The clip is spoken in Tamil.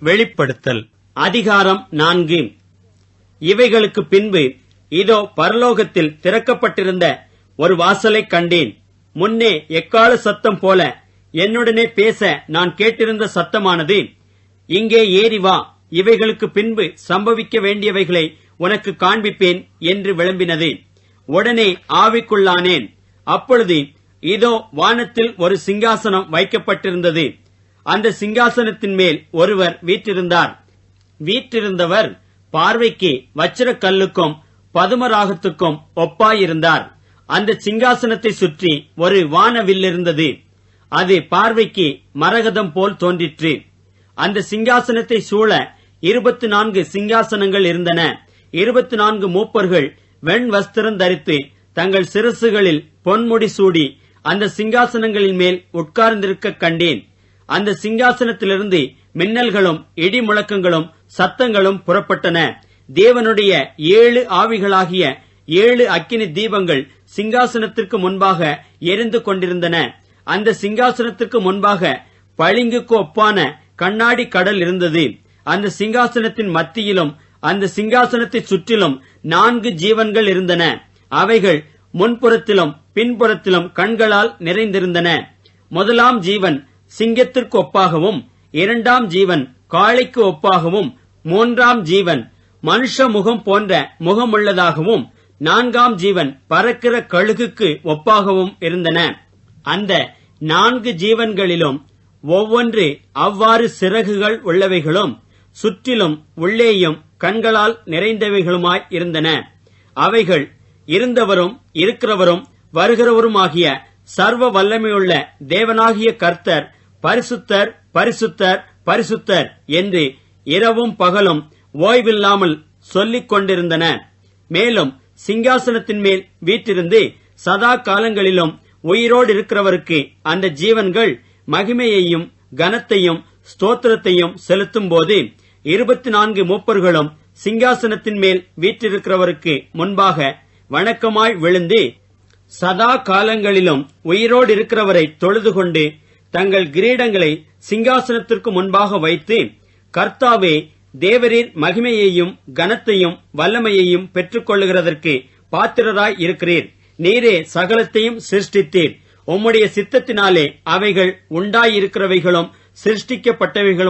வெளிப்படுத்தல். அதிகாரம் நான்கு. இவைகளுக்கு பின்பு இதோ பரலோகத்தில் திறக்கப்பட்டிருந்த ஒரு வாசலைக் கண்டேன். முன்னே எக்கால சத்தம் போல என்னுடனே பேச நான் கேட்டிருந்த சத்தமானது இங்கே ஏறி வா இவைகளுக்கு பின்பு சம்பவிக்க வேண்டியவைகளை உனக்கு காண்பிப்பேன் என்று விளம்பினது. உடனே ஆவிக்குள்ளானேன். அப்பொழுது இதோ வானத்தில் ஒரு சிங்காசனம் வைக்கப்பட்டிருந்தது. அந்த சிங்காசனத்தின் மேல் ஒருவர் வீற்றிருந்தார். வீற்றிருந்தவர் பார்வைக்கு வச்சிர கல்லுக்கும் பதுமராகத்துக்கும் ஒப்பாயிருந்தார். அந்த சிங்காசனத்தை சுற்றி ஒரு வானவில் இருந்தது. அது பார்வைக்கு மரகதம் போல் தோன்றிற்று. அந்த சிங்காசனத்தை சூழ இருபத்தி நான்கு சிங்காசனங்கள் இருந்தன. இருபத்தி நான்கு மூப்பர்கள் வெண் வஸ்திரம் தரித்து தங்கள் சிரசுகளில் பொன்முடி சூடி அந்த சிங்காசனங்களின் மேல் உட்கார்ந்திருக்க கண்டேன். அந்த சிங்காசனத்திலிருந்து மின்னல்களும் இடி முழக்கங்களும் சத்தங்களும் புறப்பட்டன. தேவனுடைய ஏழு ஆவிகளாகிய ஏழு அக்கினி தீபங்கள் சிங்காசனத்திற்கு முன்பாக எரிந்து கொண்டிருந்தன. அந்த சிங்காசனத்திற்கு முன்பாக பளிங்குக்கு ஒப்பான கண்ணாடி கடல் இருந்தது. அந்த சிங்காசனத்தின் மத்தியிலும் அந்த சிங்காசனத்தை சுற்றிலும் நான்கு ஜீவன்கள் இருந்தன. அவைகள் முன்புறத்திலும் பின்புறத்திலும் கண்களால் நிறைந்திருந்தன. முதலாம் ஜீவன் சிங்கத்திற்கு ஒப்பாகவும் இரண்டாம் ஜீவன் காளைக்கு ஒப்பாகவும் மூன்றாம் ஜீவன் மனுஷ முகம் போன்ற முகமுள்ளதாகவும் நான்காம் ஜீவன் பறக்கிற கழுகுக்கு ஒப்பாகவும் இருந்தன. அந்த நான்கு ஜீவன்களிலும் ஒவ்வொன்று அவ்வாறு சிறகுகள் உள்ளவைகளும் சுற்றிலும் உள்ளேயும் கண்களால் நிறைந்தவைகளுமாய் இருந்தன. அவைகள் இருந்தவரும் இருக்கிறவரும் வருகிறவருமாகிய சர்வ வல்லமையுள்ள தேவனாகிய கர்த்தர் பரிசுத்தர் பரிசுத்தர் பரிசுத்தர் என்று இரவும் பகலும் ஓய்வில்லாமல் சொல்லிக் கொண்டிருந்தன. மேலும் சிங்காசனத்தின் மேல் வீற்றிருந்து சதா காலங்களிலும் உயிரோடு இருக்கிறவருக்கு அந்த ஜீவன்கள் மகிமையையும் கனத்தையும் ஸ்தோத்திரத்தையும் செலுத்தும் போது இருபத்தி நான்கு மூப்பர்களும் சிங்காசனத்தின் மேல் வீற்றிருக்கிறவருக்கு முன்பாக வணக்கமாய் விழுந்து சதா காலங்களிலும் உயிரோடு இருக்கிறவரை தொழுது கொண்டு தங்கள் கிரீடங்களை சிங்காசனத்திற்கு முன்பாக வைத்து கர்த்தாவே தேவரீர் மகிமையையும் கனத்தையும் வல்லமையையும் பெற்றுக்கொள்ளுகிறதற்கு பாத்திரராய் இருக்கிறீர். நீரே சகலத்தையும் சிருஷ்டித்தீர். உம்முடைய சித்தத்தினாலே அவைகள் உண்டாயிருக்கிறவைகளும் சிருஷ்டிக்கப்பட்டவைகளும்